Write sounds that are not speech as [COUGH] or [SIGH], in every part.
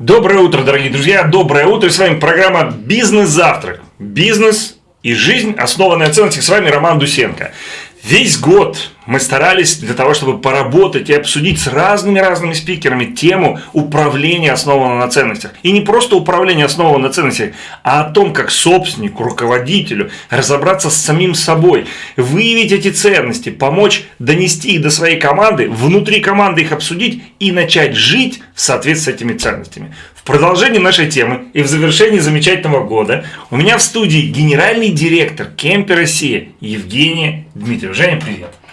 Доброе утро, дорогие друзья, доброе утро. С вами программа «Бизнес-завтрак». Бизнес и жизнь, основанная на ценностях. С вами Роман Дусенко. Весь год мы старались для того, чтобы поработать и обсудить с разными-разными спикерами тему управления основанного на ценностях. И не просто управление основанного на ценностях, а о том, как собственнику, руководителю разобраться с самим собой, выявить эти ценности, помочь донести их до своей команды, внутри команды их обсудить и начать жить в соответствии с этими ценностями. В продолжении нашей темы и в завершении замечательного года у меня в студии генеральный директор Кемпи Россия Евгения Дмитриева. Женя, привет.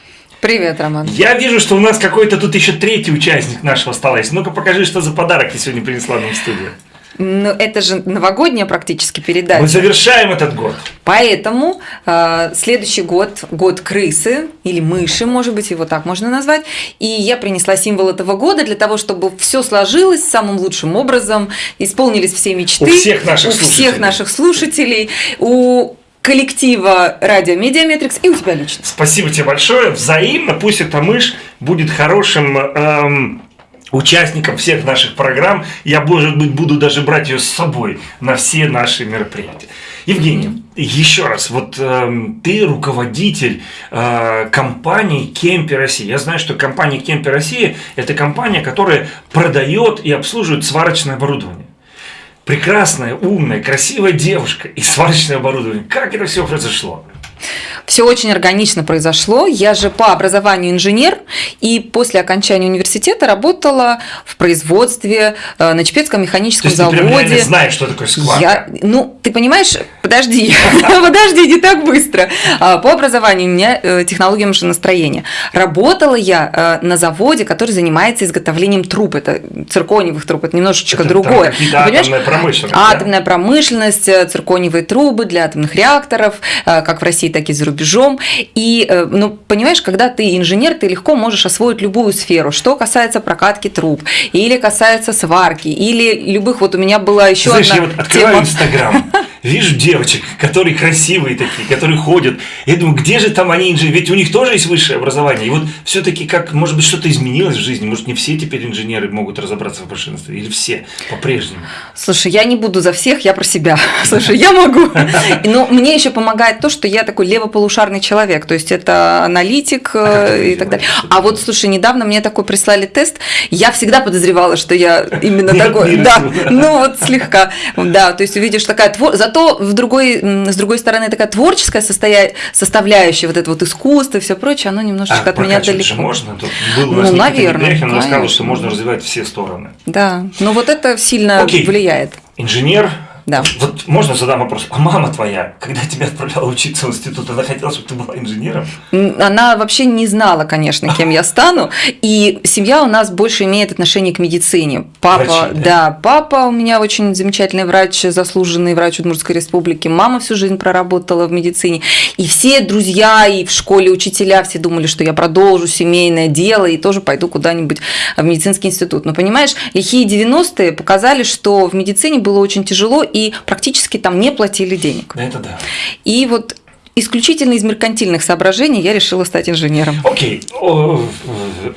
Привет, Роман. Я вижу, что у нас какой-то тут еще третий участник нашего стола есть. Ну-ка покажи, что за подарок ты сегодня принесла нам в студию. Ну, это же новогодняя практически передача. Мы завершаем этот год. Поэтому э, следующий год, год крысы или мыши, может быть, его так можно назвать. И я принесла символ этого года для того, чтобы все сложилось самым лучшим образом, исполнились все мечты. У всех наших у слушателей. всех наших слушателей, у коллектива Радио Mediametrics и у тебя лично. Спасибо тебе большое. Взаимно. Пусть эта мышь будет хорошим эм, участником всех наших программ. Я, может быть, буду даже брать ее с собой на все наши мероприятия. Евгений, еще раз, вот э, ты руководитель э, компании Kemppi России. Я знаю, что компания Kemppi России – это компания, которая продает и обслуживает сварочное оборудование прекрасная, умная, красивая девушка и сварочное оборудование. Как это все произошло? Все очень органично произошло. Я же по образованию инженер, и после окончания университета работала в производстве э, на Чепецком механическом То есть заводе. Ты знаешь, что такое скварка? Я, ну, ты понимаешь, подожди, [LAUGHS] подожди, не так быстро. А, по образованию у меня э, технология машиностроения. Работала я э, на заводе, который занимается изготовлением труб. Это циркониевых труб, это немножечко это другое. Атомная промышленность. Атомная да? промышленность, циркониевые трубы для атомных реакторов, как в России, так и за рубежом. И, ну, понимаешь, когда ты инженер, ты легко можешь освоить любую сферу. Что касается прокатки труб, или касается сварки, или любых, вот у меня была еще Знаешь, одна я вот открываю Инстаграм, [LAUGHS] вижу девочек, которые красивые такие, которые ходят. Я думаю, где же там они инженеры? Ведь у них тоже есть высшее образование. И вот все-таки как, может быть, что-то изменилось в жизни? Может, не все теперь инженеры могут разобраться в машинстве? Или все по-прежнему? Слушай, я не буду за всех, я про себя. [LAUGHS] Слушай, я могу. [LAUGHS] Но мне еще помогает то, что я такой левополушарный человек. То есть это аналитик А как и так далее. А вот, слушай, недавно мне такой прислали тест. Я всегда подозревала, что я именно [LAUGHS] такой. Да, ну вот слегка. Да, то есть увидишь такая твор... Зато в другой, с другой стороны такая творческая состоя... составляющая, вот это вот искусство и все прочее, оно немножечко А от меня далеко. же можно? Тут был Ну, наверное, рассказал, конечно. что можно развивать все стороны. Да, но вот это сильно Окей. влияет. Инженер. Да. Вот можно задам вопрос. А мама твоя, когда тебя отправляла учиться в институт, она хотела, чтобы ты была инженером? Она вообще не знала, конечно, кем я стану. И семья у нас больше имеет отношение к медицине. Папа, Врачи, да? да, папа у меня очень замечательный врач, заслуженный врач Удмуртской республики. Мама всю жизнь проработала в медицине. И все друзья и в школе учителя все думали, что я продолжу семейное дело и тоже пойду куда-нибудь в медицинский институт. Но понимаешь, лихие 90-е показали, что в медицине было очень тяжело и практически там не платили денег. Это да. И вот исключительно из меркантильных соображений я решила стать инженером. Окей, э,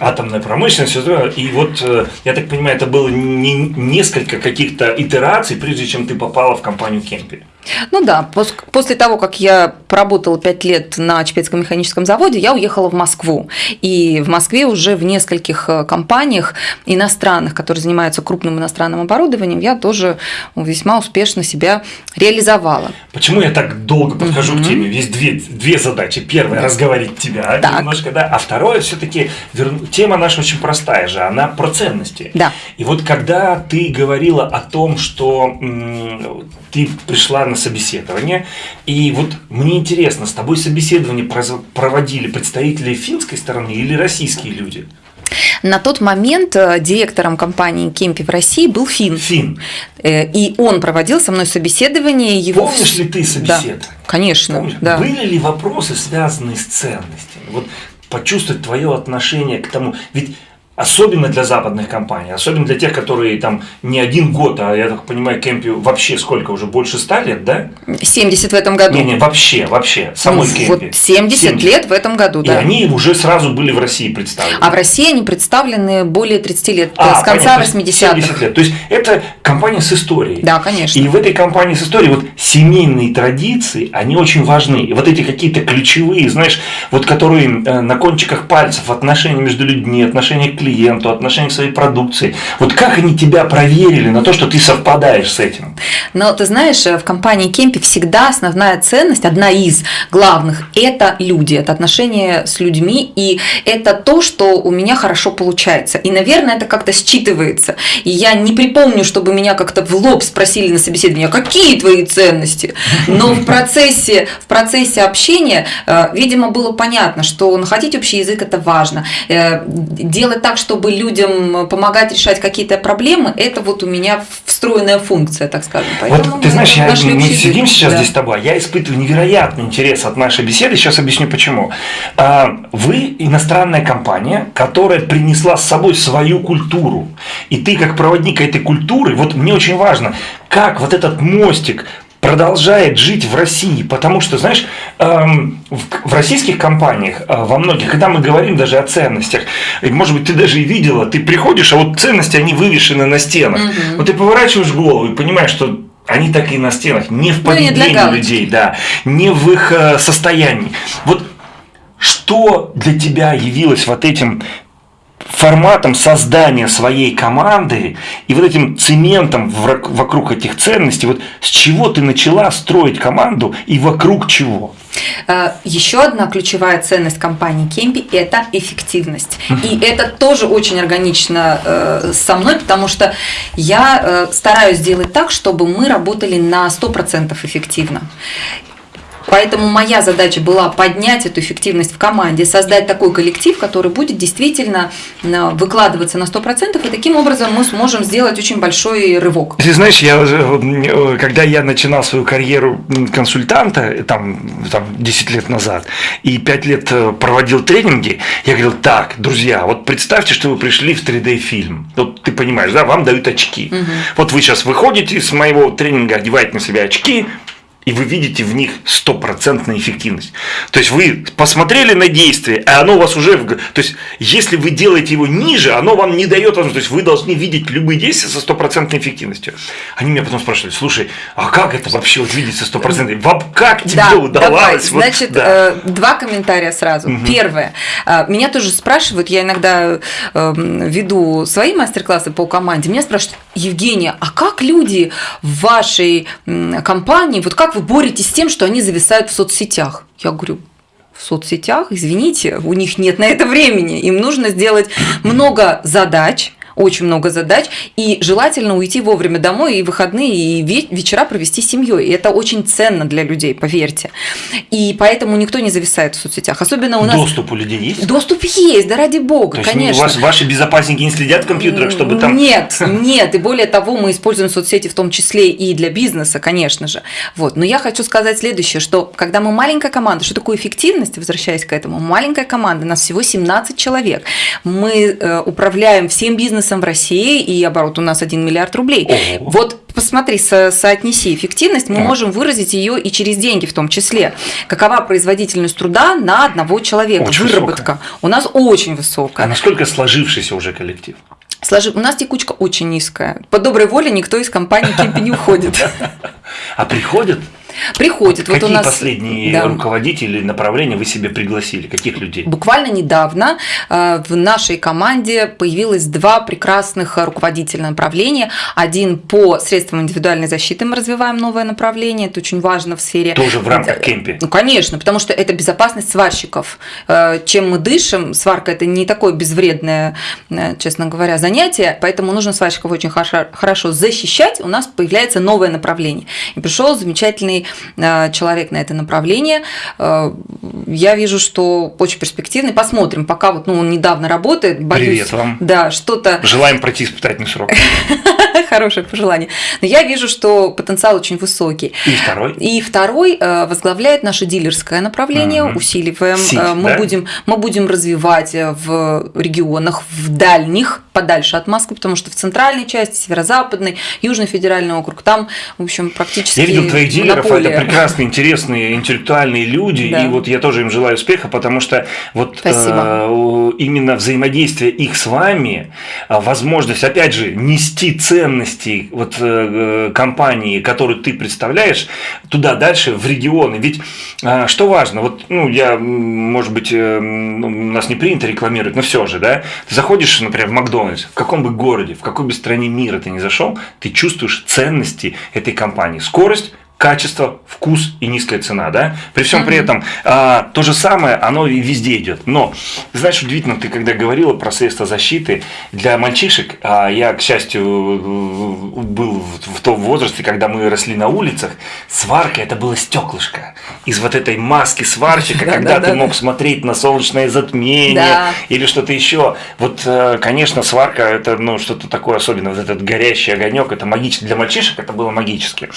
атомная промышленность, и вот, э, я так понимаю, это было не- несколько каких-то итераций, прежде чем ты попала в компанию Кемпи. Ну да, пос- после того, как я поработала пять лет на Чепецком механическом заводе, я уехала в Москву. И в Москве уже в нескольких э, компаниях иностранных, которые занимаются крупным иностранным оборудованием, я тоже весьма успешно себя реализовала. Почему я так долго подхожу к теме? Есть две, две задачи. Первая – разговорить тебя Так. немножко, да, а второе – все-таки тема наша очень простая же, она про ценности. Да. И вот когда ты говорила о том, что ты пришла на собеседование, и вот мне интересно, с тобой собеседование проводили представители финской стороны или российские люди? На тот момент э, директором компании Кемпи в России был Фин. Фин. Э, И он проводил со мной собеседование. Его... Помнишь ли ты Да, собеседование? конечно. Помнишь? Да. Были ли вопросы, связанные с ценностями? Вот почувствовать твое отношение к тому. Ведь Особенно для западных компаний, особенно для тех, которые там не один год, а я так понимаю, Кемпи вообще сколько уже, больше ста лет, да? 70 в этом году. Не-не, вообще, вообще, самой ну, Кемпи. Вот 70, 70 лет в этом году, И да. они уже сразу были в России представлены. А в России они представлены более 30 лет, А, с конца понятно, 80-х. 70 лет. То есть это компания с историей. Да, конечно. И в этой компании с историей вот семейные традиции, они очень важны. И вот эти какие-то ключевые, знаешь, вот которые э, на кончиках пальцев, отношения между людьми, отношения к клиенту, отношения к своей продукции. Вот как они тебя проверили на то, что ты совпадаешь с этим? Но ты знаешь, в компании Кемпи всегда основная ценность, одна из главных, это люди, это отношения с людьми, и это то, что у меня хорошо получается. И, наверное, это как-то считывается. И я не припомню, чтобы меня как-то в лоб спросили на собеседовании, а какие твои ценности? Но в процессе, в процессе общения, э, видимо, было понятно, что находить общий язык – это важно. Э, Делать так, чтобы людям помогать решать какие-то проблемы, это вот у меня встроенная функция, так скажем. Поэтому вот ты знаешь, я, мы сидим сейчас Да. здесь с тобой, я испытываю невероятный интерес от нашей беседы, сейчас объясню почему. А, Вы иностранная компания, которая принесла с собой свою культуру. И ты как проводник этой культуры, вот мне очень важно, как вот этот мостик продолжает жить в России, потому что, знаешь, эм, в, российских компаниях, э, во многих, когда мы говорим даже о ценностях, и, может быть, ты даже и видела, ты приходишь, а вот ценности, они вывешены на стенах. Вот ты поворачиваешь голову и понимаешь, что они так и на стенах, не в Ну, поведении галочки. людей, да, не в их э, состоянии. Вот что для тебя явилось вот этим форматом создания своей команды и вот этим цементом вокруг этих ценностей, вот с чего ты начала строить команду и вокруг чего? Э, Еще одна ключевая ценность компании Кемпи – это эффективность. И это тоже очень органично э, со мной, потому что я э, стараюсь сделать так, чтобы мы работали на 100% эффективно. Поэтому моя задача была поднять эту эффективность в команде, создать такой коллектив, который будет действительно э, выкладываться на 100%, и таким образом мы сможем сделать очень большой рывок. Ты знаешь, я, э, когда я начинал свою карьеру консультанта, э, там, там 10 лет назад, и 5 лет э, проводил тренинги, я говорил, так, друзья, вот представьте, что вы пришли в 3D-фильм. Вот ты понимаешь, да, вам дают очки. Вот вы сейчас выходите с моего тренинга, одеваете на себя очки, и вы видите в них стопроцентную эффективность. То есть вы посмотрели на действие, а оно у вас уже... в То есть если вы делаете его ниже, оно вам не дает возможности. То есть вы должны видеть любые действия со стопроцентной эффективностью. Они меня потом спрашивали, слушай, а как это вообще вот видеть со стопроцентной? Как тебе Да, удавалось? давай. Вот, Значит, да. э, два комментария сразу. Первое. Э, Меня тоже спрашивают, я иногда э, веду свои мастер-классы по команде, меня спрашивают, Евгения, а как люди в вашей компании, вот как вы боретесь с тем, что они зависают в соцсетях? Я говорю, в соцсетях, извините, у них нет на это времени. Им нужно сделать много задач, очень много задач, и желательно уйти вовремя домой и выходные, и ве- вечера провести с семьей. И это очень ценно для людей, поверьте. И поэтому никто не зависает в соцсетях. Особенно у нас... Доступ у людей есть? Доступ есть, да ради бога, То конечно. у вас ваши безопасники не следят в компьютерах, чтобы там... Нет, [LAUGHS] нет, и более того, мы используем соцсети в том числе и для бизнеса, конечно же. Вот. Но я хочу сказать следующее, что когда мы маленькая команда, что такое эффективность, возвращаясь к этому, маленькая команда, нас всего 17 человек, мы э, управляем всем бизнесом в России, и оборот у нас 1 миллиард рублей. Ого. Вот посмотри, со- соотнеси эффективность, мы Так. можем выразить ее и через деньги в том числе. Какова производительность труда на одного человека, Очень выработка. У нас очень А высокая. насколько сложившийся уже коллектив? Сложи- У нас текучка очень низкая. По доброй воле никто из компании Кемпи не уходит. [LAUGHS] А приходят? Приходит. Вот Какие у нас последние да. руководители направления вы себе пригласили? Каких людей? Буквально недавно э, в нашей команде появилось два прекрасных руководителя направления. Один по средствам индивидуальной защиты мы развиваем новое направление. Это очень важно в сфере... Тоже в рамках кемпи. Ну, конечно, потому что это безопасность сварщиков. Э, Чем мы дышим, сварка – это не такое безвредное, э, честно говоря, занятие, поэтому нужно сварщиков очень хорошо, защищать. У нас появляется новое направление. И пришел замечательный человек на это направление. Э, я вижу, что очень перспективный. Посмотрим, пока вот ну, он недавно работает. Боюсь, Привет вам. Да, что-то... Желаем пройти испытательный срок. [LAUGHS] Хорошее пожелание. Но я вижу, что потенциал очень высокий. И второй? И второй возглавляет наше дилерское направление, угу. усиливаем. Сеть, мы, да? будем, мы будем развивать в регионах, в дальних, подальше от Москвы, потому что в центральной части, северо-западной, Южный федеральный округ, там, в общем, практически Я видел твоих дилеров, это прекрасные, интересные, интеллектуальные люди, да. и вот я тоже им желаю успеха, потому что вот э, именно взаимодействие их с вами, а, возможность, опять же, нести ценности вот э, компании, которую ты представляешь, туда дальше, в регионы. Ведь э, что важно, вот, ну, я, может быть, э, у нас не принято рекламировать, но все же, да, ты заходишь, например, в Макдональдс, в каком бы городе, в какой бы стране мира ты не зашел, ты чувствуешь ценности этой компании. Скорость, качество, вкус и низкая цена, да? При всем при этом а, то же самое, оно и везде идет. Но, знаешь, удивительно, ты когда говорила про средства защиты для мальчишек, а я, к счастью, был в, в том возрасте, когда мы росли на улицах, сварка это было стеклышко из вот этой маски сварщика, когда ты мог смотреть на солнечное затмение или что-то еще. Вот, э, конечно, сварка это ну что-то такое особенное, вот этот горящий огонек, это магично для мальчишек, это было магически.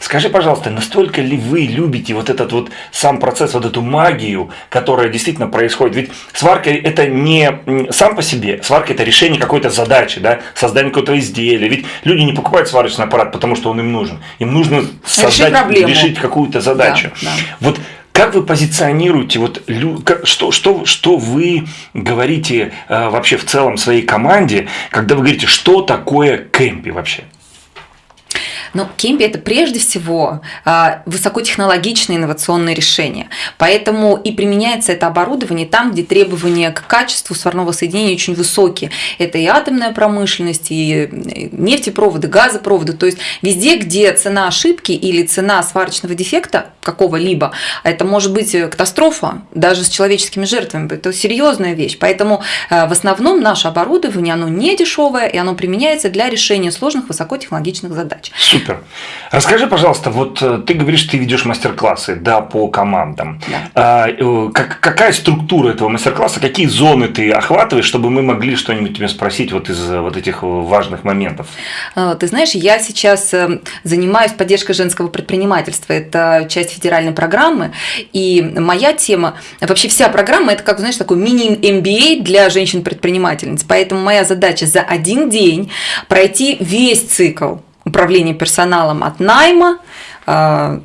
Скажи, пожалуйста пожалуйста, настолько ли вы любите вот этот вот сам процесс, вот эту магию, которая действительно происходит? Ведь сварка это не сам по себе, сварка это решение какой-то задачи, да, создание какого-то изделия. Ведь люди не покупают сварочный аппарат, потому что он им нужен. Им нужно создать, решить, решить какую-то задачу. Да, да. Вот как вы позиционируете, вот, что, что, что вы говорите э, вообще в целом своей команде, когда вы говорите, что такое кемпи вообще? Но Кемпи – это прежде всего а, высокотехнологичные инновационные решения. Поэтому и применяется это оборудование там, где требования к качеству сварного соединения очень высокие. Это и атомная промышленность, и нефтепроводы, газопроводы. То есть везде, где цена ошибки или цена сварочного дефекта какого-либо, это может быть катастрофа, даже с человеческими жертвами. Это серьезная вещь. Поэтому а, в основном наше оборудование, оно не дешевое, и оно применяется для решения сложных высокотехнологичных задач. Супер. Расскажи, пожалуйста, вот э, ты говоришь, ты ведешь мастер-классы да, по командам. Да. А, э, как, какая структура этого мастер-класса, какие зоны ты охватываешь, чтобы мы могли что-нибудь тебе спросить вот из вот этих важных моментов? А, ты знаешь, я сейчас э, занимаюсь поддержкой женского предпринимательства. Это часть федеральной программы. И моя тема, вообще вся программа, это как, знаешь, такой мини-MBA для женщин-предпринимательниц. Поэтому моя задача за один день пройти весь цикл управления персоналом от найма, а,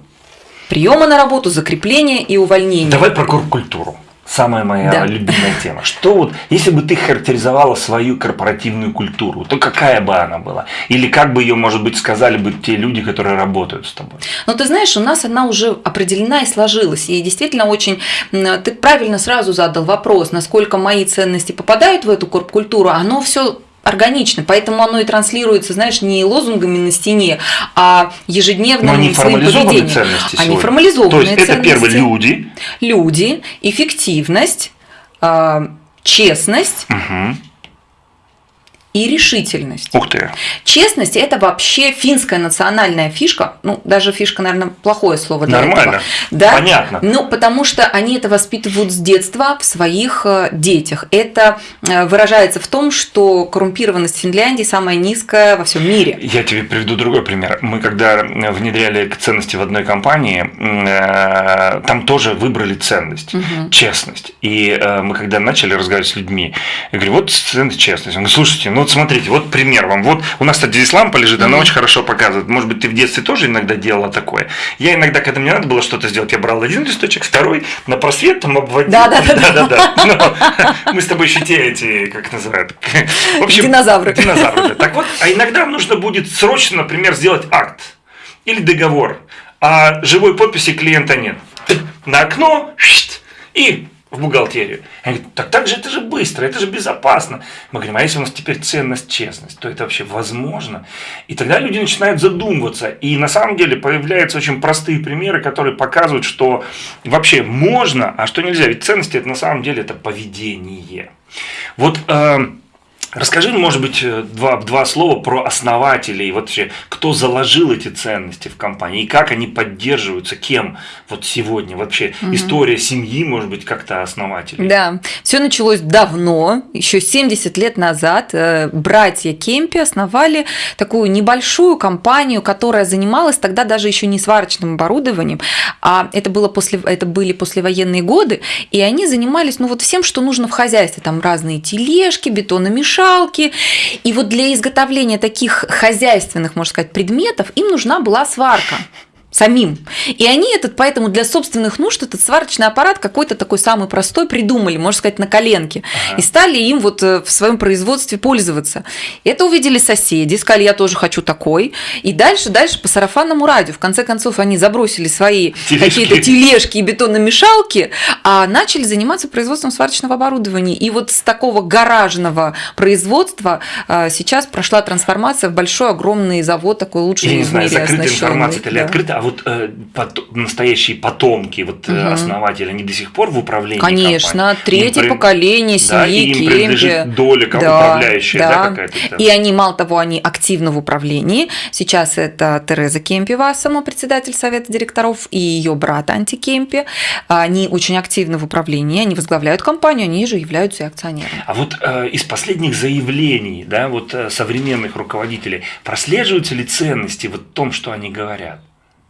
приема на работу, закрепления и увольнения. Давай про корпкультуру. Самая моя да. любимая тема. Что вот, если бы ты характеризовала свою корпоративную культуру, то какая бы она была? Или как бы ее, может быть, сказали бы те люди, которые работают с тобой? Ну, ты знаешь, у нас она уже определена и сложилась. И действительно очень... Ты правильно сразу задал вопрос, насколько мои ценности попадают в эту корпкультуру. Оно все органично, поэтому оно и транслируется, знаешь, не лозунгами на стене, а ежедневным Но они своим поведением. Ценности они формализованные То есть это первые люди. Люди, эффективность, а, честность. Угу и решительность. Ух ты. Честность – это вообще финская национальная фишка. Ну, даже фишка, наверное, плохое слово для Нормально. этого. Да? Понятно. Ну, потому что они это воспитывают с детства в своих э, детях. Это э, выражается в том, что коррумпированность Финляндии самая низкая во всем мире. Я тебе приведу другой пример. Мы когда внедряли ценности в одной компании, э, там тоже выбрали ценность, угу. честность. И мы когда начали разговаривать с людьми, я говорю, вот ценность честность. Он говорит, слушайте, ну вот смотрите, вот пример вам. Вот у нас, кстати, здесь лампа лежит, она mm-hmm. очень хорошо показывает. Может быть, ты в детстве тоже иногда делала такое. Я иногда, когда мне надо было что-то сделать, я брал один листочек, второй на просвет там обводил. Да, да, да. да, Мы с тобой еще те эти, как называют. В общем, динозавры. Динозавры. Так вот, а иногда нужно будет срочно, например, сделать акт или договор, а живой подписи клиента нет. На окно и в бухгалтерию. Они говорят, так так же это же быстро, это же безопасно. Мы говорим, а если у нас теперь ценность, честность, то это вообще возможно? И тогда люди начинают задумываться. И на самом деле появляются очень простые примеры, которые показывают, что вообще можно, а что нельзя. Ведь ценности это на самом деле это поведение. Вот э, Расскажи, может быть, э, два, два слова про основателей, вообще, кто заложил эти ценности в компании, и как они поддерживаются, кем вот сегодня, вообще угу. история семьи, может быть, как-то основателей. Да, все началось давно, еще 70 лет назад э, братья Кемпи основали такую небольшую компанию, которая занималась тогда даже еще не сварочным оборудованием, а это, было после, это были послевоенные годы, и они занимались ну вот всем, что нужно в хозяйстве, там разные тележки, бетономешалки, мешалки. И вот для изготовления таких хозяйственных, можно сказать, предметов им нужна была сварка самим. И они этот, поэтому для собственных нужд этот сварочный аппарат какой-то такой самый простой придумали, можно сказать, на коленке. Ага. И стали им вот э, в своем производстве пользоваться. Это увидели соседи, сказали, я тоже хочу такой. И дальше, дальше по сарафанному радио. В конце концов, они забросили свои какие-то тележки и бетономешалки, а начали заниматься производством сварочного оборудования. И вот с такого гаражного производства э, сейчас прошла трансформация в большой, огромный завод, такой лучший я не знаю, закрытая информация или да. открытая, а вот э, пот, настоящие потомки, вот угу. основатели, они до сих пор в управлении Конечно, компанией? третье им поколение семьи да, Кемпи. доля да, управляющая, да, да какая-то? И они, мало того, они активно в управлении. Сейчас это Тереза Кемпева, сама председатель совета директоров, и ее брат Анти Кемпи. Они очень активны в управлении, они возглавляют компанию, они же являются и акционерами. А вот э, из последних заявлений, да, вот э, современных руководителей, прослеживаются ли ценности вот в том, что они говорят?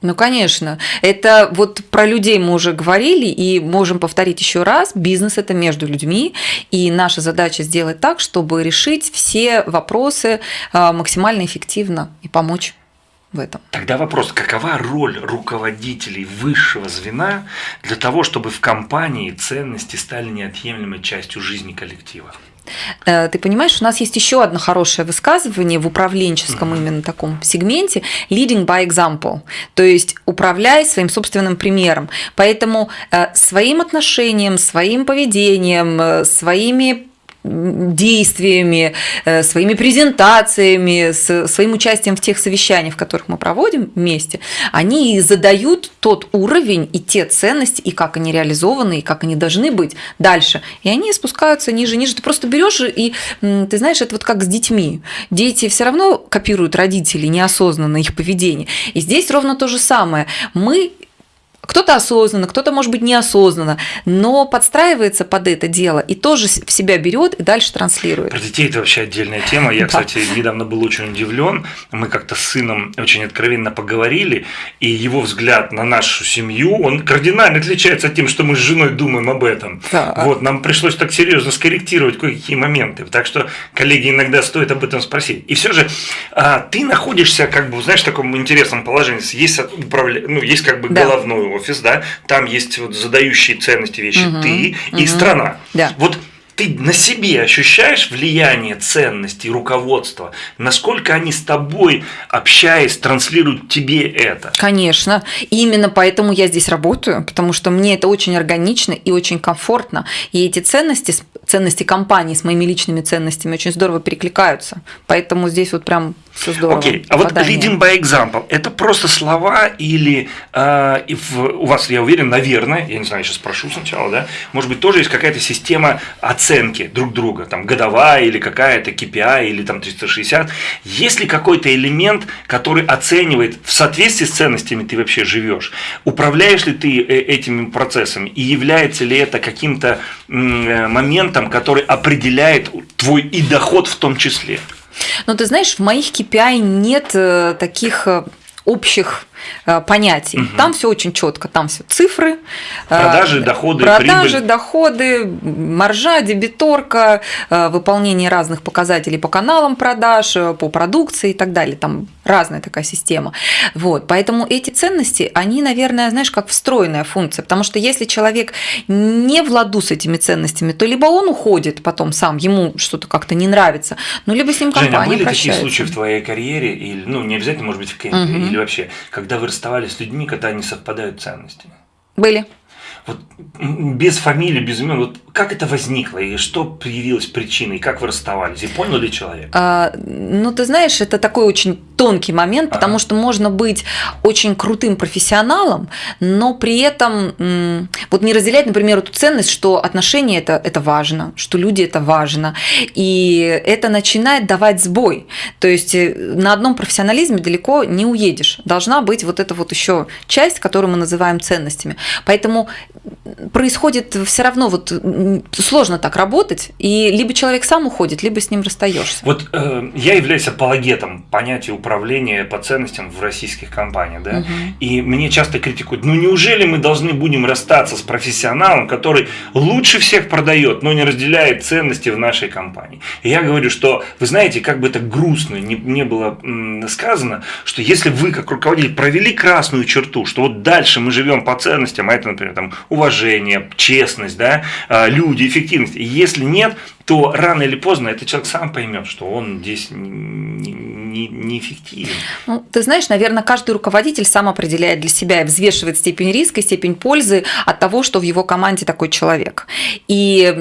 Ну, конечно. Это вот про людей мы уже говорили и можем повторить еще раз. Бизнес – это между людьми, и наша задача сделать так, чтобы решить все вопросы а, максимально эффективно и помочь в этом. Тогда вопрос, какова роль руководителей высшего звена для того, чтобы в компании ценности стали неотъемлемой частью жизни коллектива? Э, ты понимаешь, у нас есть еще одно хорошее высказывание в управленческом именно таком сегменте. Leading by example, то есть управляй своим собственным примером. Поэтому э, своим отношением, своим поведением, э, своими действиями, э, своими презентациями, своим участием в тех совещаниях, в которых мы проводим вместе, они задают тот уровень и те ценности, и как они реализованы, и как они должны быть дальше. И они спускаются ниже, ниже. Ты просто берешь и, ты знаешь, это вот как с детьми. Дети все равно копируют родителей неосознанно их поведение. И здесь ровно то же самое. Мы кто-то осознанно, кто-то, может быть, неосознанно, но подстраивается под это дело и тоже в себя берет и дальше транслирует. Про детей это вообще отдельная тема. Я, кстати, недавно был очень удивлен. Мы как-то с сыном очень откровенно поговорили, и его взгляд на нашу семью, он кардинально отличается от тем, что мы с женой думаем об этом. Да. Вот, нам пришлось так серьезно скорректировать кое-какие моменты. Так что, коллеги, иногда стоит об этом спросить. И все же а, ты находишься, как бы, знаешь, в таком интересном положении. Есть, управля... ну, есть как бы да. головной офис, да, там есть вот задающие ценности вещи угу, ты угу. и страна. Да. Вот ты на себе ощущаешь влияние ценностей, руководства? Насколько они с тобой, общаясь, транслируют тебе это? Конечно. И именно поэтому я здесь работаю, потому что мне это очень органично и очень комфортно. И эти ценности, ценности компании с моими личными ценностями очень здорово перекликаются. Поэтому здесь вот прям все здорово. Окей, а вот leading by example, это просто слова или э, в, у вас, я уверен, наверное, я не знаю, сейчас спрошу сначала, да, может быть, тоже есть какая-то система оценки друг друга, там, годовая или какая-то KPI или там 360. Есть ли какой-то элемент, который оценивает, в соответствии с ценностями ты вообще живешь? Управляешь ли ты э, этими процессами? И является ли это каким-то э, моментом, который определяет твой и доход в том числе? Ну, ты знаешь, в моих KPI нет э, таких э, общих понятий. Угу. Там все очень четко, там все цифры. Э, продажи, доходы, продажи, прибыль. доходы, маржа, дебиторка, э, выполнение разных показателей по каналам продаж, по продукции и так далее. Там разная такая система. Вот. Поэтому эти ценности, они, наверное, знаешь, как встроенная функция. Потому что если человек не в ладу с этими ценностями, то либо он уходит потом сам, ему что-то как-то не нравится, ну, либо с ним компания Женя, а были прощается. такие случаи в твоей карьере, или, ну, не обязательно, может быть, в кемпе, угу. или вообще, когда когда вы расставались с людьми, когда не совпадают ценности? Были. Вот без фамилии, без имен, вот как это возникло и что появилась причиной, как вы расставались и понял ли человек? А, ну, ты знаешь, это такой очень тонкий момент, ага. потому что можно быть очень крутым профессионалом, но при этом вот не разделять, например, эту ценность, что отношения это, это важно, что люди это важно, и это начинает давать сбой. То есть э, на одном профессионализме далеко не уедешь. Должна быть вот эта вот еще часть, которую мы называем ценностями. Поэтому происходит все равно вот сложно так работать, и либо человек сам уходит, либо с ним расстаешься. Вот э, я являюсь апологетом понятия управления по ценностям в российских компаниях, да, угу. и мне часто критикуют, ну неужели мы должны будем расстаться с профессионалом, который лучше всех продает, но не разделяет ценности в нашей компании? И я говорю, что, вы знаете, как бы это грустно не, не было сказано, что если вы как руководитель провели красную черту, что вот дальше мы живем по ценностям, а это, например, там, уважение, честность, да, а, люди, эффективность. Если нет, то рано или поздно этот человек сам поймет, что он здесь не, неэффективен. Ну, ты знаешь, наверное, каждый руководитель сам определяет для себя и взвешивает степень риска и степень пользы от того, что в его команде такой человек. И,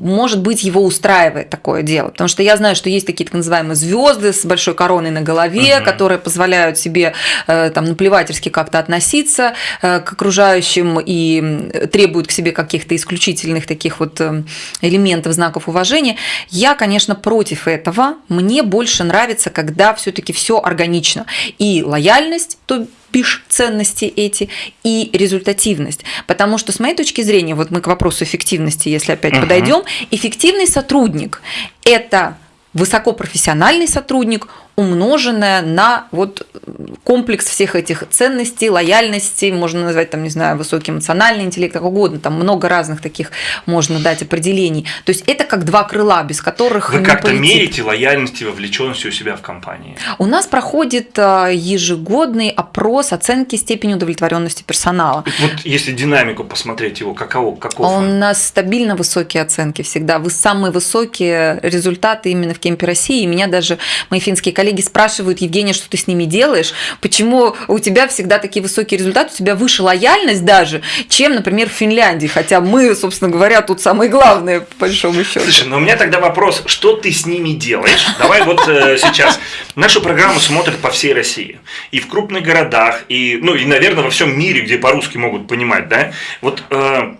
может быть, его устраивает такое дело. Потому что я знаю, что есть такие так называемые звезды с большой короной на голове, угу. которые позволяют себе э, там наплевательски как-то относиться э, к окружающим и требуют к себе каких-то исключительных таких вот э, элементов, знаков уважения. Я, конечно, против этого. Мне больше нравится, когда все-таки все органично. И лояльность, то бишь ценности эти, и результативность. Потому что, с моей точки зрения, вот мы к вопросу эффективности, если опять uh-huh. подойдем, эффективный сотрудник – это высокопрофессиональный сотрудник, умноженное на вот комплекс всех этих ценностей, лояльности, можно назвать там, не знаю, высокий эмоциональный интеллект, как угодно, там много разных таких можно дать определений. То есть это как два крыла, без которых Вы как-то мерите лояльность и вовлеченность у себя в компании? У нас проходит а, ежегодный опрос оценки степени удовлетворенности персонала. Вот если динамику посмотреть его, каково, каков У нас стабильно высокие оценки всегда. Вы самые высокие результаты именно в Кемпе России. И меня даже мои финские коллеги коллеги спрашивают, Евгения, что ты с ними делаешь, почему у тебя всегда такие высокие результаты, у тебя выше лояльность даже, чем, например, в Финляндии, хотя мы, собственно говоря, тут самые главные, по большому счету. Слушай, ну у меня тогда вопрос, что ты с ними делаешь? Давай вот э, сейчас. Нашу программу смотрят по всей России. И в крупных городах, и, ну, и, наверное, во всем мире, где по-русски могут понимать, да? Вот э,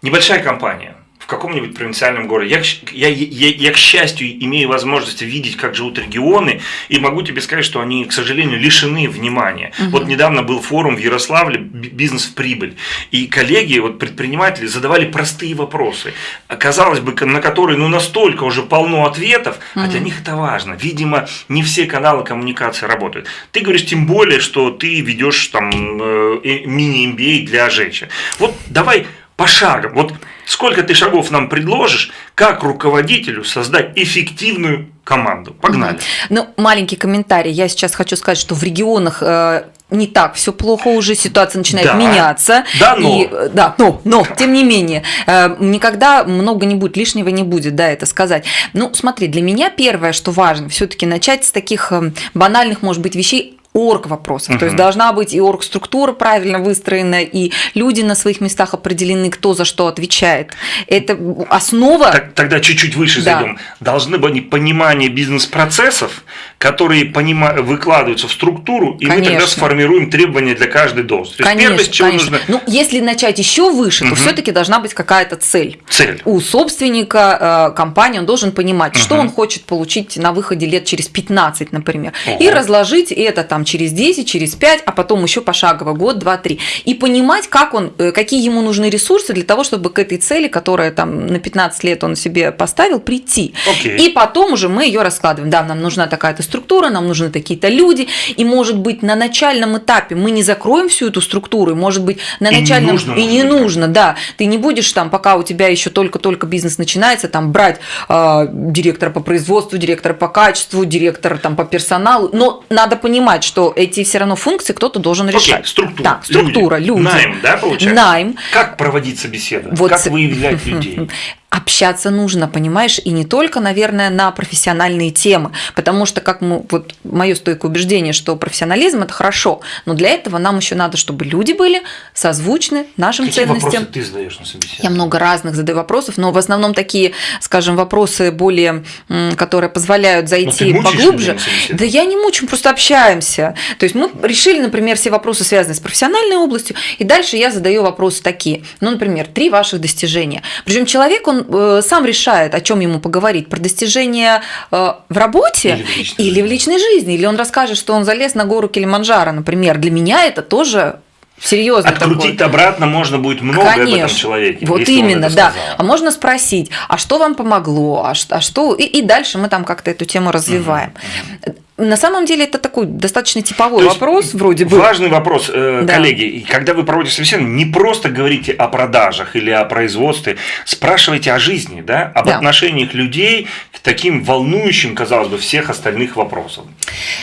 небольшая компания, в каком-нибудь провинциальном городе. Я, я, я, я, к счастью, имею возможность видеть, как живут регионы, и могу тебе сказать, что они, к сожалению, лишены внимания. Угу. Вот недавно был форум в Ярославле «Бизнес в прибыль», и коллеги, вот предприниматели задавали простые вопросы, казалось бы, на которые ну, настолько уже полно ответов, угу. а для них это важно. Видимо, не все каналы коммуникации работают. Ты говоришь тем более, что ты ведешь там э, мини-MBA для женщин. Вот давай пошагом. Вот сколько ты шагов нам предложишь, как руководителю создать эффективную команду. Погнали. Ну, маленький комментарий. Я сейчас хочу сказать, что в регионах э, не так все плохо уже, ситуация начинает да, меняться. Да, но. И, да, но, но, тем не менее, э, никогда много не будет, лишнего не будет, да, это сказать. Ну, смотри, для меня первое, что важно, все-таки начать с таких банальных, может быть, вещей, орг вопросов. Угу. То есть должна быть и орг структура правильно выстроена, и люди на своих местах определены, кто за что отвечает. Это основа. Так, тогда чуть-чуть выше да. зайдем. Должны быть понимание бизнес-процессов, которые понима... выкладываются в структуру, и конечно. мы тогда сформируем требования для каждой должности. Конечно, первое, с чего нужно. Ну, если начать еще выше, угу. то все-таки должна быть какая-то цель. Цель. У собственника э, компании он должен понимать, угу. что он хочет получить на выходе лет через 15, например, Ого. и разложить это там через 10, через 5, а потом еще пошагово год, два, три. И понимать, как он, э, какие ему нужны ресурсы для того, чтобы к этой цели, которая там на 15 лет он себе поставил, прийти. Okay. И потом уже мы ее раскладываем. Да, нам нужна такая-то структура, нам нужны такие-то люди. И может быть на начальном этапе мы не закроем всю эту структуру, и может быть на и начальном... Не нужно, и не нужно, да. Ты не будешь там, пока у тебя еще только-только бизнес начинается, там брать э, директора по производству, директора по качеству, директора там по персоналу. Но надо понимать, что эти все равно функции кто-то должен решать. Окей, структура. Да, структура, люди. люди. Найм, да, получается? Найм. Как проводить собеседование? Вот. Как выявлять людей? [LAUGHS] общаться нужно, понимаешь, и не только, наверное, на профессиональные темы, потому что, как мы, вот мое стойкое убеждение, что профессионализм это хорошо, но для этого нам еще надо, чтобы люди были созвучны нашим Какие ценностям. вопросы ты задаешь на собеседовании? Я много разных задаю вопросов, но в основном такие, скажем, вопросы более, которые позволяют зайти ну, поглубже. Да я не мучим, просто общаемся. То есть мы решили, например, все вопросы, связанные с профессиональной областью, и дальше я задаю вопросы такие. Ну, например, три ваших достижения. Причем человек, он э, сам решает, о чем ему поговорить. Про достижения э, в работе или в, личной, или в личной жизни. Или он расскажет, что он залез на гору Килиманджаро, например. Для меня это тоже серьезно Открутить такой. обратно можно будет много Конечно. об этом человеке. Вот именно, да. А можно спросить, а что вам помогло, а, а что... И, и дальше мы там как-то эту тему развиваем. Угу. На самом деле это такой достаточно типовой То вопрос, вроде бы. Важный вопрос, э, да. коллеги. Когда вы проводите собеседование, не просто говорите о продажах или о производстве, спрашивайте о жизни, да, об да. отношениях людей к таким волнующим, казалось бы, всех остальных вопросам.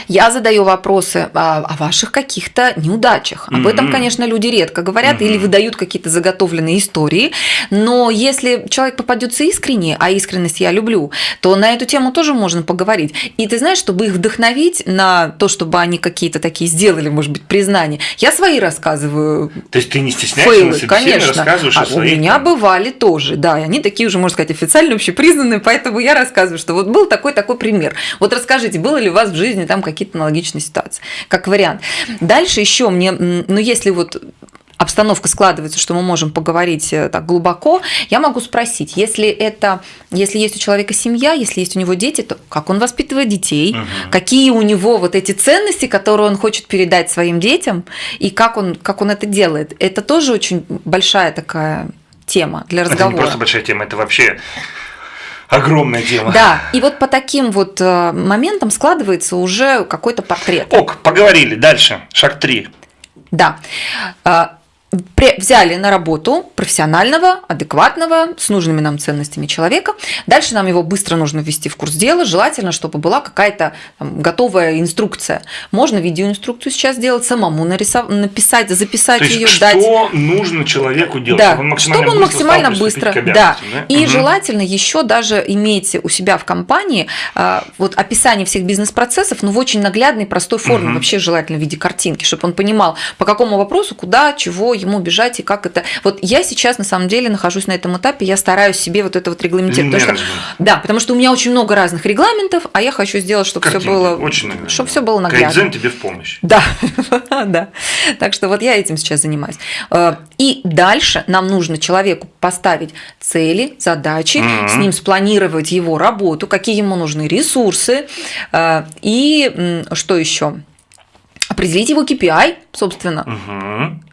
Я задаю вопросы о, о ваших каких-то неудачах. Об mm-hmm. этом, конечно, люди редко говорят mm-hmm. или выдают какие-то заготовленные истории. Но если человек попадется искренне, а искренность я люблю, то на эту тему тоже можно поговорить. И ты знаешь, чтобы их вдохновить вдохновить на то, чтобы они какие-то такие сделали, может быть, признания. Я свои рассказываю. То есть ты не стесняешься фейлы, на конечно. рассказываешь а о своих? У меня бывали тоже, да, и они такие уже, можно сказать, официально общепризнанные, поэтому я рассказываю, что вот был такой-такой пример. Вот расскажите, было ли у вас в жизни там какие-то аналогичные ситуации, как вариант. Дальше еще мне, ну если вот обстановка складывается, что мы можем поговорить э, так глубоко, я могу спросить, если это, если есть у человека семья, если есть у него дети, то как он воспитывает детей, угу. какие у него вот эти ценности, которые он хочет передать своим детям, и как он, как он это делает. Это тоже очень большая такая тема для разговора. Это не просто большая тема, это вообще огромная тема. Да, и вот по таким вот э, моментам складывается уже какой-то портрет. Ок, поговорили. Дальше. Шаг три. Да а, взяли на работу профессионального, адекватного, с нужными нам ценностями человека. Дальше нам его быстро нужно ввести в курс дела. Желательно, чтобы была какая-то готовая инструкция. Можно видеоинструкцию сейчас сделать, самому нарисов... написать, записать То есть, ее, что дать. Что нужно человеку делать? Да, чтобы он максимально чтобы он быстро, максимально быстро. Да. да. И угу. желательно еще даже иметь у себя в компании а, вот описание всех бизнес-процессов, но в очень наглядной, простой форме. Угу. Вообще желательно в виде картинки, чтобы он понимал, по какому вопросу, куда, чего, ему бежать и как это. Вот я сейчас на самом деле нахожусь на этом этапе, я стараюсь себе вот это вот регламентировать. Потому что, да, потому что у меня очень много разных регламентов, а я хочу сделать, чтобы все было, очень, чтобы все было наглядно. Кайдзен тебе в помощь. Да, [LAUGHS] да. Так что вот я этим сейчас занимаюсь. Э, и дальше нам нужно человеку поставить цели, задачи, mm-hmm. с ним спланировать его работу, какие ему нужны ресурсы э, и что еще определить его KPI, собственно. Угу.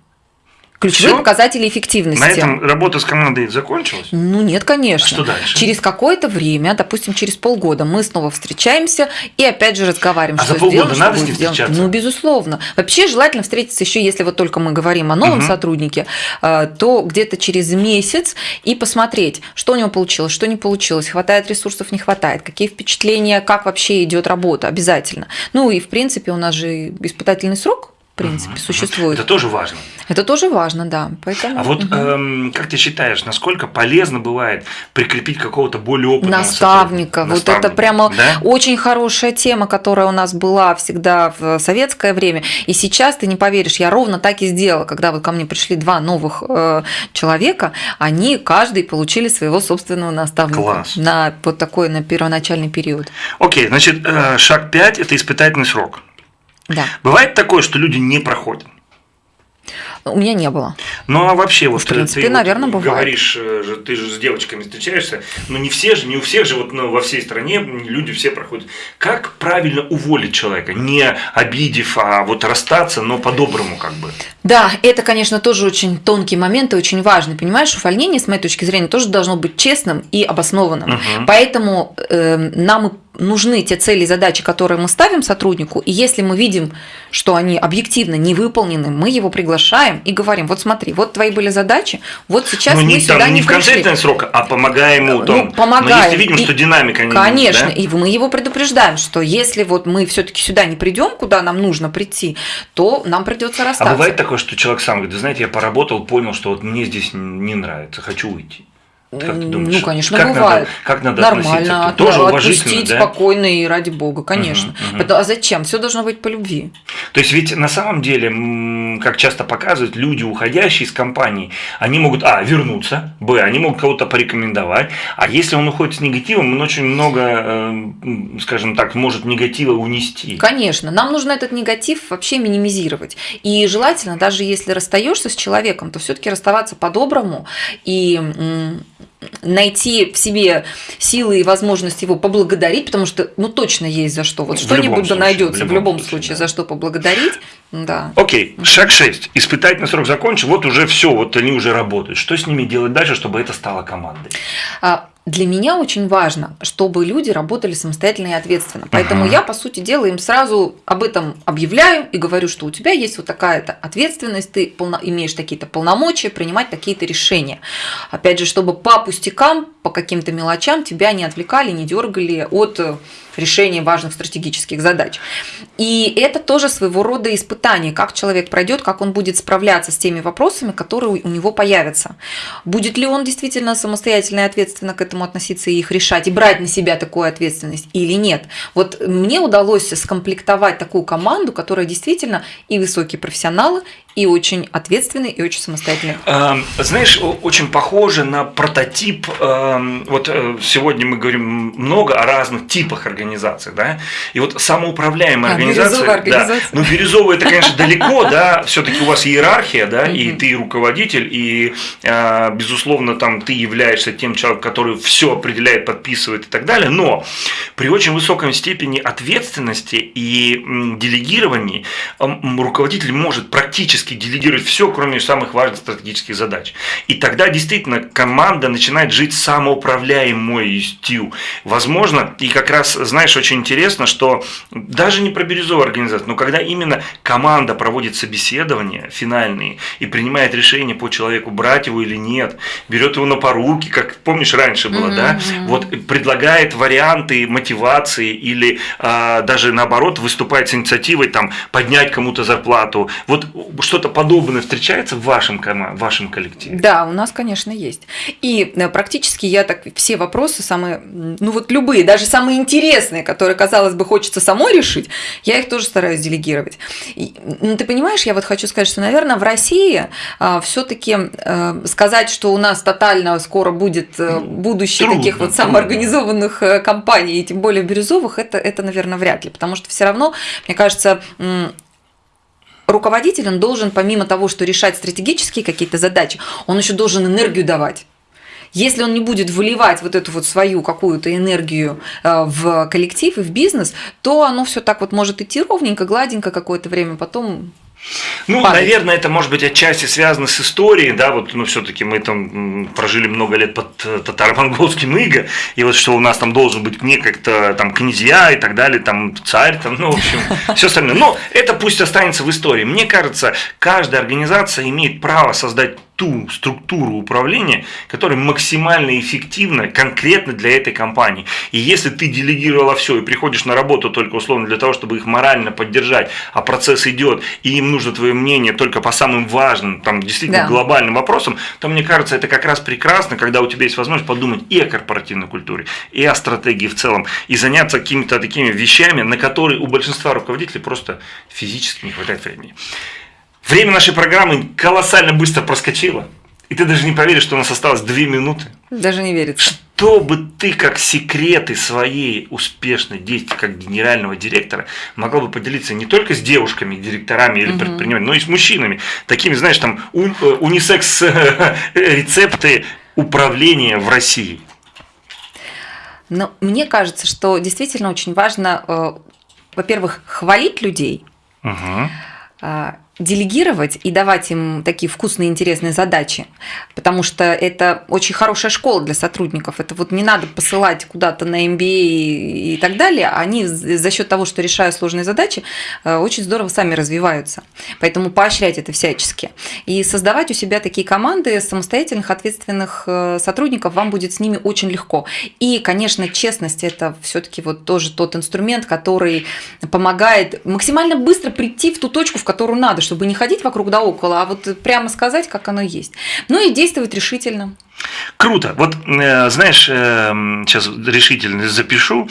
Ключевые Всё? показатели эффективности. На этом работа с командой закончилась? Ну нет, конечно. А что дальше? Через какое-то время, допустим, через полгода, мы снова встречаемся и опять же разговариваем, а что за полгода сделано, надо что с ним сделано. встречаться? Ну, безусловно. Вообще желательно встретиться еще, если вот только мы говорим о новом угу. сотруднике, э, то где-то через месяц и посмотреть, что у него получилось, что не получилось, хватает ресурсов, не хватает, какие впечатления, как вообще идет работа, обязательно. Ну и в принципе у нас же испытательный срок принципе, угу. существует. Это тоже важно. Это тоже важно, да. Поэтому, а вот угу. эм, как ты считаешь, насколько полезно бывает прикрепить какого-то более опытного наставника? Вот это прямо да? очень хорошая тема, которая у нас была всегда в советское время. И сейчас ты не поверишь, я ровно так и сделала, когда вот ко мне пришли два новых э, человека, они каждый получили своего собственного наставника Класс. на вот такой на первоначальный период. Окей, значит, э, шаг 5 – это испытательный срок. Да. Бывает такое, что люди не проходят. У меня не было. Ну а вообще вот в принципе, ты наверное, вот бывает. говоришь, э, ты же с девочками встречаешься, но не все же, не у всех же вот ну, во всей стране люди все проходят. Как правильно уволить человека, не обидев, а вот расстаться, но по-доброму как бы? Да, это, конечно, тоже очень тонкий момент и очень важный. Понимаешь, увольнение, с моей точки зрения, тоже должно быть честным и обоснованным. Угу. Поэтому э, нам нужны те цели и задачи, которые мы ставим сотруднику, и если мы видим, что они объективно не выполнены, мы его приглашаем и говорим, вот смотри, вот твои были задачи, вот сейчас ну, мы не, сюда там, не, не в конце срока, а помогаем ему. Там, ну, помогаем. Но если видим, и, что динамика не Конечно, да? и мы его предупреждаем, что если вот мы все-таки сюда не придем, куда нам нужно прийти, то нам придется расстаться. А бывает такое, что человек сам говорит, знаете, я поработал, понял, что вот мне здесь не нравится, хочу уйти. Как ты думаешь? Ну, конечно, как бывает. Надо, как надо Нормально. относиться? Тоже уважительно, отпустить да? спокойно и ради бога, конечно. Мгм, мгм. А зачем? Все должно быть по любви. То есть ведь на самом деле, как часто показывают, люди, уходящие из компании, они могут, а, вернуться, б, они могут кого-то порекомендовать, а если он уходит с негативом, он очень много, э, скажем так, может негатива унести. Конечно, нам нужно этот негатив вообще минимизировать. И желательно, даже если расстаешься с человеком, то все-таки расставаться по-доброму и найти в себе силы и возможность его поблагодарить, потому что, ну, точно есть за что. Вот что-нибудь да найдется в любом случае, случае, да. за что поблагодарить. Да. Окей, шаг 6. Испытательный срок закончен, вот уже все, вот они уже работают. Что с ними делать дальше, чтобы это стало командой? А, Для меня очень важно, чтобы люди работали самостоятельно и ответственно. Поэтому Ага. я, по сути дела, им сразу об этом объявляю и говорю, что у тебя есть вот такая-то ответственность, ты полно- имеешь такие-то полномочия принимать такие-то решения. Опять же, чтобы по пустякам, по каким-то мелочам тебя не отвлекали, не дергали от решения важных стратегических задач. И это тоже своего рода испытание, как человек пройдет, как он будет справляться с теми вопросами, которые у него появятся. Будет ли он действительно самостоятельно и ответственно к этому относиться и их решать, и брать на себя такую ответственность или нет. Вот мне удалось скомплектовать такую команду, которая действительно и высокие профессионалы, и очень ответственные, и очень самостоятельные. Эм, Знаешь, очень похоже на прототип. эм, Вот э, сегодня мы говорим много о разных типах организаций, да. И вот самоуправляемая А, организация. бирюзовая да. организация. Ну, бирюзовая это, конечно, далеко, [LAUGHS] да. Все-таки у вас иерархия, да, и ты руководитель, и э, безусловно там ты являешься тем человеком, который все определяет, подписывает и так далее. Но при очень высокой степени ответственности и делегировании м, руководитель может практически делегировать все, кроме самых важных стратегических задач. И тогда действительно команда начинает жить самоуправляемостью. Возможно, и как раз, знаешь, очень интересно, что даже не про бирюзовую организацию, но когда именно команда проводит собеседования финальные и принимает решение по человеку, брать его или нет, берет его на поруки, как помнишь раньше было, да, Мгм. вот предлагает варианты мотивации или а, даже наоборот выступает с инициативой там поднять кому-то зарплату. Вот что-то подобное встречается в вашем, в вашем коллективе? Да, у нас, конечно, есть. И э, практически я так все вопросы самые, ну вот любые, даже самые интересные, которые, казалось бы, хочется самой решить, я их тоже стараюсь делегировать. И, ну, ты понимаешь, я вот хочу сказать, что, наверное, в России все-таки сказать, что у нас тотально скоро будет э, будущее Трудно, таких вот трудно. самоорганизованных э, компаний, и тем более бирюзовых, это, это, наверное, вряд ли. Потому что все равно, мне кажется, руководитель, он должен, помимо того, что решать стратегические какие-то задачи, он еще должен энергию давать. Если он не будет выливать вот эту вот свою какую-то энергию э, в коллектив и в бизнес, то оно все так вот может идти ровненько, гладенько какое-то время, потом Ну, падать. наверное, это может быть отчасти связано с историей, да, вот, ну, все-таки мы там прожили много лет под э, татаро-монгольским иго, и вот что у нас там должен быть не как-то там князья и так далее, там царь, там, ну, в общем, [LAUGHS] все остальное. Но это пусть останется в истории. Мне кажется, каждая организация имеет право создать ту структуру управления, которая максимально эффективна конкретно для этой компании. И если ты делегировала все и приходишь на работу только условно для того, чтобы их морально поддержать, а процесс идет, и им нужно твое мнение только по самым важным, там действительно Да. глобальным вопросам, то мне кажется, это как раз прекрасно, когда у тебя есть возможность подумать и о корпоративной культуре, и о стратегии в целом, и заняться какими-то такими вещами, на которые у большинства руководителей просто физически не хватает времени. Время нашей программы колоссально быстро проскочило. И ты даже не поверишь, что у нас осталось две минуты. даже не верится. Что бы ты как секреты своей успешной деятельности как генерального директора могла бы поделиться не только с девушками, директорами или Мгм. предпринимателями, но и с мужчинами. Такими, знаешь, там э, унисекс э, [LAUGHS] рецепты управления в России. Но мне кажется, что действительно очень важно, э, во-первых, хвалить людей, Мгм. Делегировать и давать им такие вкусные, интересные задачи, потому что это очень хорошая школа для сотрудников. Это вот не надо посылать куда-то на MBA и так далее. Они за счет того, что решают сложные задачи, э, очень здорово сами развиваются. Поэтому поощрять это всячески. И создавать у себя такие команды самостоятельных, ответственных э, сотрудников вам будет с ними очень легко. И, конечно, честность – это все-таки вот тоже тот инструмент, который помогает максимально быстро прийти в ту точку, в которую надо, чтобы не ходить вокруг да около, а вот прямо сказать, как оно есть. Ну и действовать решительно. Круто. Вот, э, знаешь, э, сейчас решительно запишу.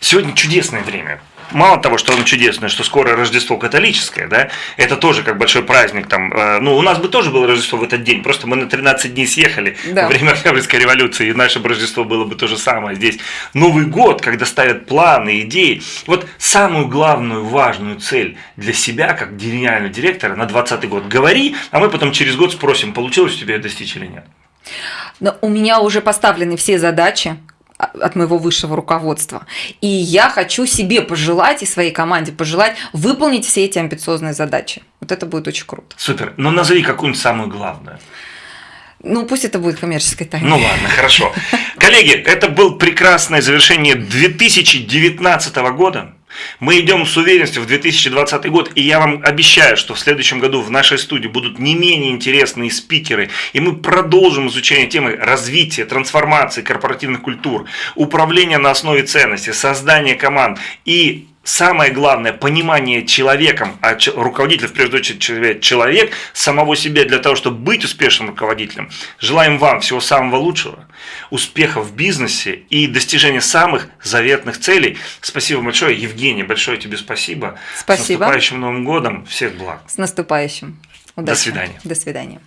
Сегодня чудесное время мало того, что он чудесный, что скоро Рождество католическое, да, это тоже как большой праздник там. Э, ну, у нас бы тоже было Рождество в этот день, просто мы на 13 дней съехали да. во время Октябрьской революции, и наше Рождество было бы то же самое здесь. Новый год, когда ставят планы, идеи. Вот самую главную, важную цель для себя, как гениального директора на 20 год, говори, а мы потом через год спросим, получилось у тебя достичь или нет. Но у меня уже поставлены все задачи, от моего высшего руководства. И я хочу себе пожелать и своей команде пожелать выполнить все эти амбициозные задачи. Вот это будет очень круто. Супер. Но назови какую-нибудь самую главную. Ну, пусть это будет коммерческой тайной. Ну ладно, хорошо. Коллеги, это был прекрасное завершение 2019 года. Мы идем с уверенностью в 2020 год, и я вам обещаю, что в следующем году в нашей студии будут не менее интересные спикеры, и мы продолжим изучение темы развития, трансформации корпоративных культур, управления на основе ценностей, создания команд и самое главное, понимание человеком, а руководитель, в первую очередь, человек, самого себя для того, чтобы быть успешным руководителем. Желаем вам всего самого лучшего, успехов в бизнесе и достижения самых заветных целей. Спасибо большое, Евгений, большое тебе спасибо. Спасибо. С наступающим Новым годом, всех благ. С наступающим. Удачи. До свидания. До свидания.